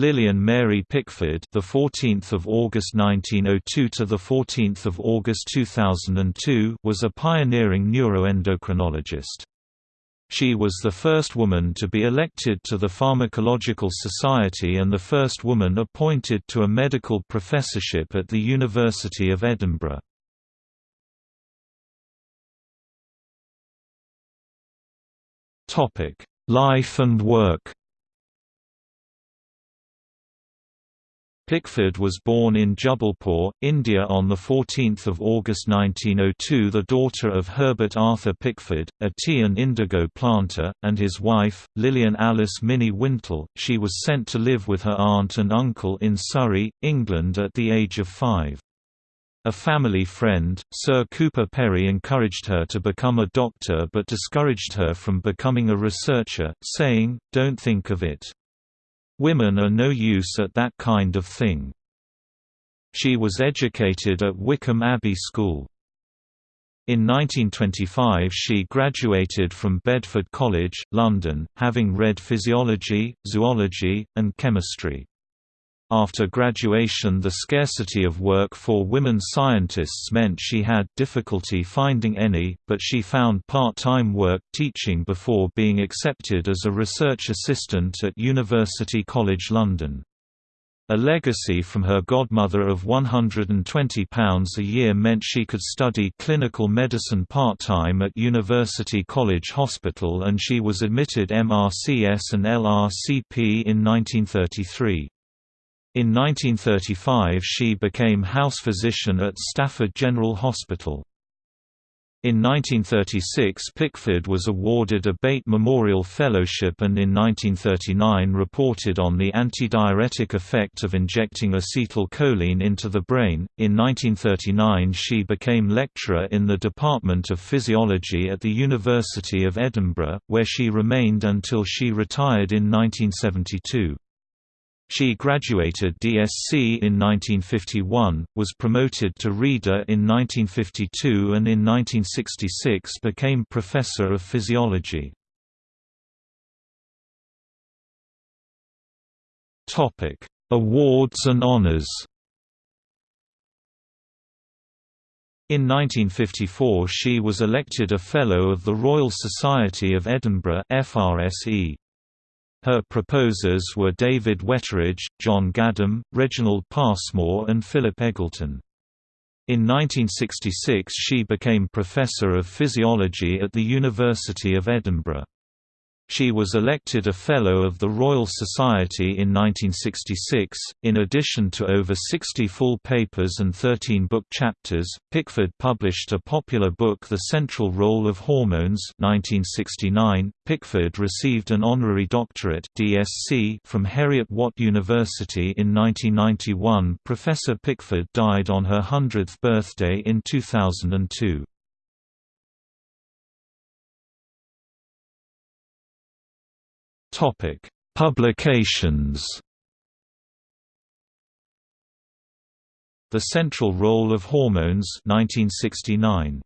Lillian Mary Pickford, the 14th of August 1902 to the 14th of August 2002, was a pioneering neuroendocrinologist. She was the first woman to be elected to the Pharmacological Society and the first woman appointed to a medical professorship at the University of Edinburgh. Topic: Life and work Pickford was born in Jubbulpore, India on 14 August 1902 the daughter of Herbert Arthur Pickford, a tea and indigo planter, and his wife, Lillian Alice Minnie Wintle. She was sent to live with her aunt and uncle in Surrey, England at the age of five. A family friend, Sir Cooper Perry encouraged her to become a doctor but discouraged her from becoming a researcher, saying, don't think of it. Women are no use at that kind of thing. She was educated at Wycombe Abbey School. In 1925 she graduated from Bedford College, London, having read physiology, zoology, and chemistry. After graduation the scarcity of work for women scientists meant she had difficulty finding any, but she found part-time work teaching before being accepted as a research assistant at University College London. A legacy from her godmother of £120 a year meant she could study clinical medicine part-time at University College Hospital and she was admitted MRCS and LRCP in 1933. In 1935 she became house physician at Stafford General Hospital. In 1936 Pickford was awarded a Beit Memorial Fellowship and in 1939 reported on the antidiuretic effect of injecting acetylcholine into the brain. In 1939 she became lecturer in the Department of Physiology at the University of Edinburgh, where she remained until she retired in 1972. She graduated DSc in 1951, was promoted to Reader in 1952 and in 1966 became Professor of Physiology. Awards and honours In 1954 she was elected a Fellow of the Royal Society of Edinburgh FRSE. Her proposers were David Whitteridge, John Gaddum, Reginald Passmore and Philip Eggleton. In 1966 she became Professor of Physiology at the University of Edinburgh. She was elected a Fellow of the Royal Society in 1966. In addition to over 60 full papers and 13 book chapters, Pickford published a popular book The Central Role of Hormones 1969. Pickford received an honorary doctorate DSc from Heriot-Watt University in 1991. Professor Pickford died on her 100th birthday in 2002. Topic: Publications. The Central Role of Hormones 1969.